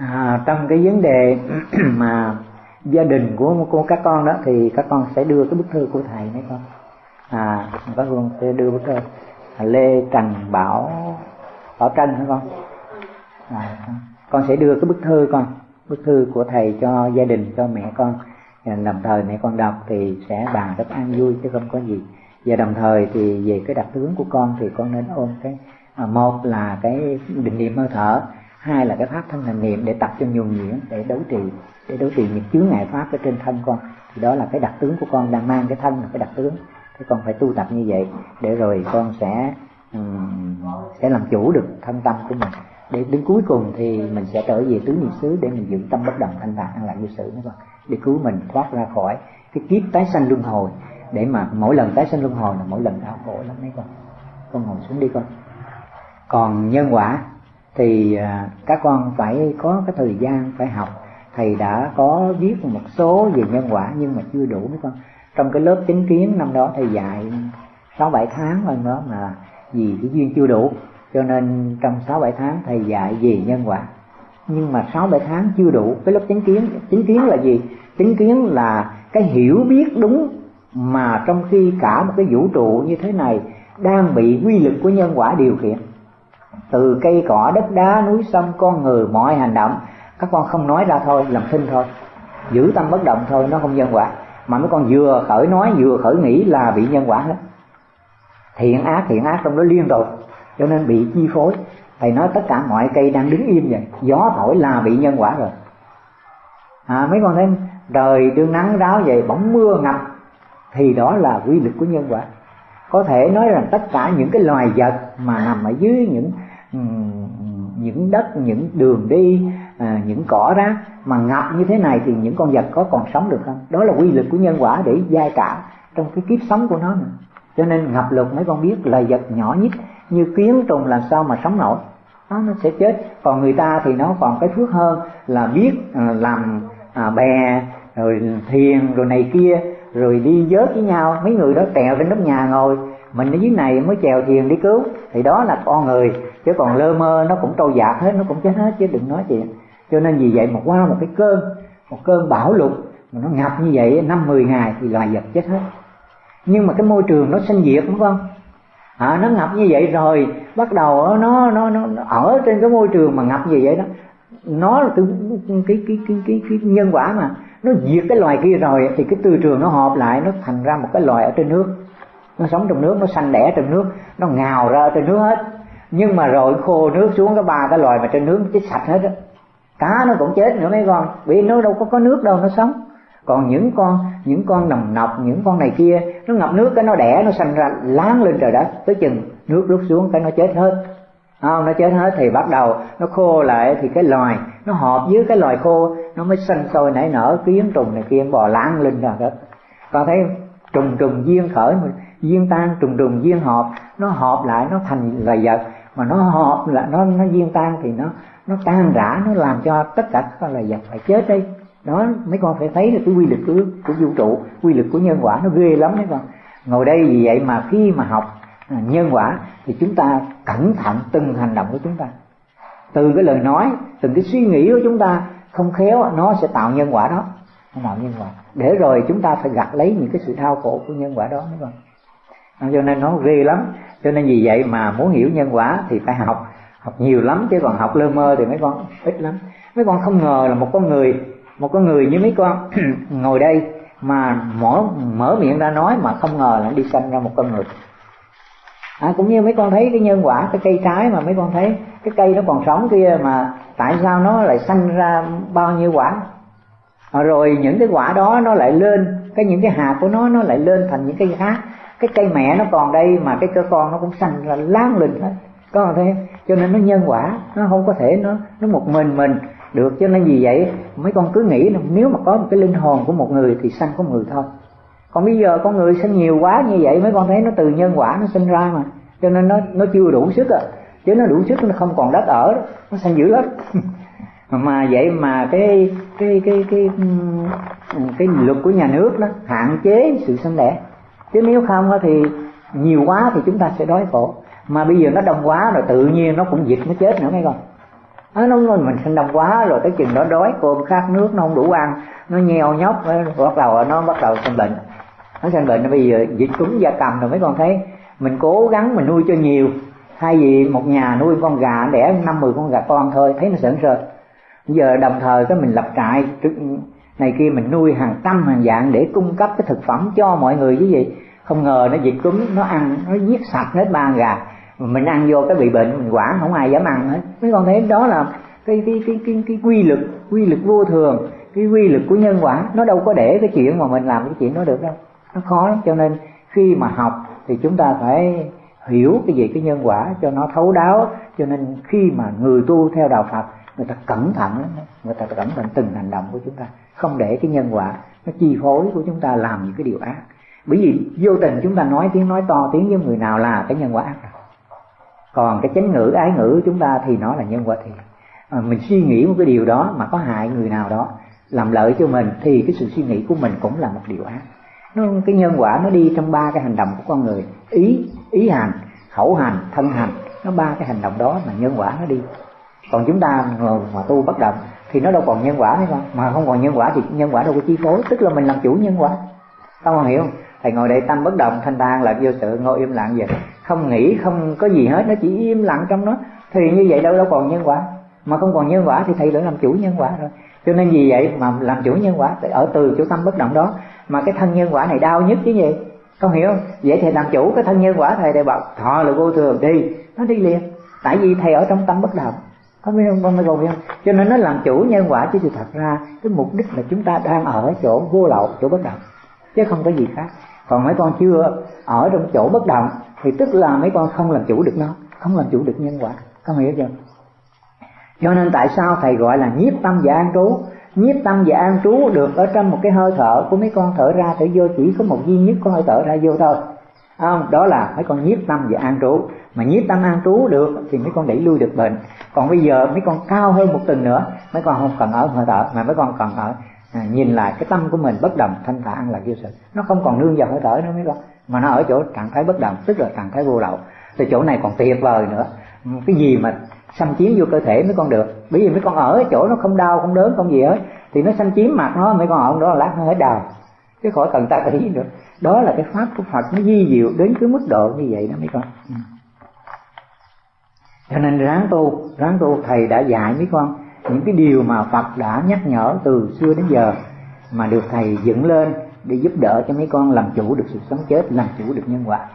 à, trong cái vấn đề mà gia đình của của các con đó thì các con sẽ đưa cái bức thư của thầy mấy con. À các con sẽ đưa bức thư. À, Lê trần bảo bảo tranh hả con? À, con sẽ đưa cái bức thư con bức thư của thầy cho gia đình cho mẹ con. À, đồng thời mẹ con đọc thì sẽ bàn rất an vui chứ không có gì. Và đồng thời thì về cái đặc tướng của con thì con nên ôm cái à, một là cái định niệm hơi thở hai là cái pháp thân hành niệm để tập cho nhuần nhuyễn để đấu trì để đấu trì những chướng ngại pháp ở trên thân con. Thì đó là cái đặc tướng của con đang mang cái thân là cái đặc tướng. Thế con phải tu tập như vậy để rồi con sẽ um, sẽ làm chủ được thân tâm của mình. Để đến cuối cùng thì mình sẽ trở về tứ niệm xứ để mình giữ tâm bất động thanh tạng an lạc như sự nữa con. Để cứu mình thoát ra khỏi cái kiếp tái sanh luân hồi. Để mà mỗi lần tái sanh luân hồi là mỗi lần đau khổ lắm mấy con. Con ngồi xuống đi con. Còn nhân quả thì à, các con phải có cái thời gian phải học. Thầy đã có viết một số về nhân quả nhưng mà chưa đủ mấy con. Trong cái lớp chính kiến năm đó thầy dạy sáu bảy tháng hơn đó mà vì cái duyên chưa đủ. Cho nên trong sáu bảy tháng thầy dạy về nhân quả. Nhưng mà sáu bảy tháng chưa đủ. Cái lớp chính kiến chính kiến là gì? Chính kiến là cái hiểu biết đúng mà trong khi cả một cái vũ trụ như thế này đang bị quy lực của nhân quả điều khiển từ cây cỏ đất đá núi sông con người mọi hành động các con không nói ra thôi làm thinh thôi. Giữ tâm bất động thôi nó không nhân quả. Mà mấy con vừa khởi nói vừa khởi nghĩ là bị nhân quả hết. Thiện ác thiện ác trong đó liên tục cho nên bị chi phối. Thầy nói tất cả mọi cây đang đứng im vậy gió thổi là bị nhân quả rồi. À, mấy con thấy trời đương nắng ráo vậy bỗng mưa ngập thì đó là quy luật của nhân quả. Có thể nói rằng tất cả những cái loài vật mà nằm ở dưới những những đất những đường đi à, những cỏ rác mà ngập như thế này thì những con vật có còn sống được không? Đó là quy luật của nhân quả để giai cả trong cái kiếp sống của nó mà. cho nên ngập lụt mấy con biết là vật nhỏ nhất như kiến trùng làm sao mà sống nổi? Nó nó sẽ chết. Còn người ta thì nó còn cái phước hơn là biết à, làm à, bè rồi thiền rồi này kia rồi đi vớt với nhau. Mấy người đó trèo trên nóc nhà ngồi mình ở dưới này mới chèo thuyền đi cứu. Thì đó là con người chứ còn lơ mơ nó cũng trôi dạt hết nó cũng chết hết chứ đừng nói chuyện. Cho nên vì vậy mà qua một cái cơn một cơn bão lụt mà nó ngập như vậy năm mười ngày thì loài vật chết hết. Nhưng mà cái môi trường nó sinh diệt đúng không? À, nó ngập như vậy rồi bắt đầu nó nó nó, nó ở trên cái môi trường mà ngập như vậy đó. Nó là cái cái cái cái cái, cái nhân quả mà. Nó diệt cái loài kia rồi thì cái tư trường nó họp lại nó thành ra một cái loài ở trên nước nó sống trong nước, nó xanh đẻ trong nước, nó ngào ra trên nước hết. Nhưng mà rồi khô nước xuống cái ba cái loài mà trên nước nó chết sạch hết á. Cá nó cũng chết nữa mấy con, vì nó đâu có có nước đâu, nó sống. Còn những con những con nồng nọc, những con này kia, nó ngập nước cái nó đẻ, nó sanh ra, láng lên trời đất, tới chừng nước rút xuống cái nó chết hết. Không, nó chết hết thì bắt đầu nó khô lại thì cái loài, nó hợp với cái loài khô, nó mới sinh sôi nảy nở kiến trùng này kia, bò láng lên rồi đó con thấy trùng trùng duyên khởi duyên tan trùng trùng duyên hợp nó hợp lại nó thành là vật. Mà nó hợp là nó nó duyên tan thì nó nó tan rã nó làm cho tất cả các loài vật phải chết đi. Đó mấy con phải thấy là cái quy lực của, của vũ trụ quy lực của nhân quả nó ghê lắm mấy con. Ngồi đây vì vậy mà khi mà học à, nhân quả thì chúng ta cẩn thận từng hành động của chúng ta. Từ cái lời nói từng cái suy nghĩ của chúng ta không khéo nó sẽ tạo nhân quả đó. Nó tạo nhân quả. Để rồi chúng ta phải gặt lấy những cái sự đau khổ của nhân quả đó mấy con cho nên nó ghê lắm. Cho nên vì vậy mà muốn hiểu nhân quả thì phải học. Học nhiều lắm chứ còn học lơ mơ thì mấy con ít lắm. Mấy con không ngờ là một con người một con người như mấy con ngồi đây mà mở mở miệng ra nói mà không ngờ là đi sanh ra một con người. À, cũng như mấy con thấy cái nhân quả cái cây trái mà mấy con thấy cái cây nó còn sống kia mà tại sao nó lại sanh ra bao nhiêu quả? À, rồi những cái quả đó nó lại lên cái những cái hạt của nó nó lại lên thành những cây khác cái cây mẹ nó còn đây mà cái cơ con nó cũng xanh là láng lình hết. Có thấy cho nên nó nhân quả nó không có thể nó nó một mình mình được. Cho nên vì vậy mấy con cứ nghĩ là nếu mà có một cái linh hồn của một người thì sanh có người thôi. Còn bây giờ con người sinh nhiều quá như vậy mấy con thấy nó từ nhân quả nó sinh ra mà. Cho nên nó nó chưa đủ sức à. Chứ nó đủ sức nó không còn đất ở nó sanh dữ lắm mà vậy mà cái cái cái cái cái, cái luật của nhà nước đó hạn chế sự sinh đẻ chứ nếu không thì nhiều quá thì chúng ta sẽ đói khổ. Mà bây giờ nó đông quá rồi tự nhiên nó cũng dịch nó chết nữa mấy con. À, nó mình sinh đông quá rồi tới chừng đó đói cơm khát nước nó không đủ ăn nó nheo nhóc bắt đầu nó bắt đầu sinh bệnh. Nó sinh bệnh bây giờ dịch cúm da cầm rồi mấy con thấy. Mình cố gắng mình nuôi cho nhiều. Thay vì một nhà nuôi con gà đẻ năm mười con gà con thôi thấy nó sợn sờ. Giờ đồng thời cái mình lập trại này kia mình nuôi hàng trăm hàng dạng để cung cấp cái thực phẩm cho mọi người chứ gì. Không ngờ nó dịch cúm, nó ăn, nó giết sạch hết ba gà. Mình ăn vô cái bị bệnh, mình quản, không ai dám ăn hết. Mấy con thấy đó là cái cái cái cái cái quy lực quy lực vô thường, cái quy lực của nhân quả. Nó đâu có để cái chuyện mà mình làm cái chuyện đó được đâu. Nó khó lắm. Cho nên khi mà học thì chúng ta phải hiểu cái gì cái nhân quả cho nó thấu đáo. Cho nên khi mà người tu theo đạo Phật người ta cẩn thận lắm người ta cẩn thận từng hành động của chúng ta. Không để cái nhân quả nó chi phối của chúng ta làm những cái điều ác. Bởi vì vô tình chúng ta nói tiếng nói to tiếng với người nào là cái nhân quả ác rồi. Còn cái chánh ngữ ái ngữ của chúng ta thì nó là nhân quả thiện. À, mình suy nghĩ một cái điều đó mà có hại người nào đó làm lợi cho mình thì cái sự suy nghĩ của mình cũng là một điều ác. Nó cái nhân quả nó đi trong ba cái hành động của con người. Ý ý hành khẩu hành thân hành. Nó ba cái hành động đó mà nhân quả nó đi còn chúng ta mà tu bất động thì nó đâu còn nhân quả nữa con mà không còn nhân quả thì nhân quả đâu có chi phối, tức là mình làm chủ nhân quả. Con còn hiểu không? Thầy ngồi đây tâm bất động, thanh thang là vô sự, ngồi im lặng vậy. Không nghĩ, không có gì hết, nó chỉ im lặng trong nó. Thì như vậy đâu đâu còn nhân quả. Mà không còn nhân quả thì thầy đã làm chủ nhân quả rồi cho nên vì vậy mà làm chủ nhân quả ở từ chỗ tâm bất động đó, mà cái thân nhân quả này đau nhất chứ gì? Con hiểu không? Vậy thì làm chủ cái thân nhân quả, thầy đều bảo thọ là vô thường, đi. Nó đi liền. Tại vì thầy ở trong tâm bất động có biết không con mới biết không? Cho nên nó làm chủ nhân quả chứ thật ra, cái mục đích là chúng ta đang ở chỗ vô lậu, chỗ bất động, chứ không có gì khác. Còn mấy con chưa ở trong chỗ bất động, thì tức là mấy con không làm chủ được nó, không làm chủ được nhân quả. Có hiểu chưa? Cho nên tại sao thầy gọi là nhiếp tâm và an trú? Nhiếp tâm và an trú được ở trong một cái hơi thở của mấy con thở ra thở vô, chỉ có một duy nhất con hơi thở ra vô thôi. Không, đó là mấy con nhiếp tâm và an trú mà nhiếp tâm an trú được thì mấy con đẩy lui được bệnh. Còn bây giờ mấy con cao hơn một tầng nữa mấy con không cần ở hơi thở mà mấy con cần ở à, nhìn lại cái tâm của mình bất động thanh thản là vô sự. Nó không còn nương vào hơi thở nữa mấy con mà nó ở chỗ trạng thái bất động tức là trạng thái vô lậu. Thì chỗ này còn tuyệt vời nữa. Cái gì mà xâm chiếm vô cơ thể mấy con được? Bởi vì mấy con ở chỗ nó không đau không đớn không gì hết. Thì nó xâm chiếm mặt nó mấy con ở đó lát nó hết đau. Chứ khỏi cần ta ý nữa. Đó là cái pháp của phật nó di diệu đến cái mức độ như vậy đó mấy con. Ừ cho nên ráng tu ráng tu, thầy đã dạy mấy con, những cái điều mà phật đã nhắc nhở từ xưa đến giờ, mà được thầy dựng lên để giúp đỡ cho mấy con làm chủ được sự sống chết, làm chủ được nhân quả.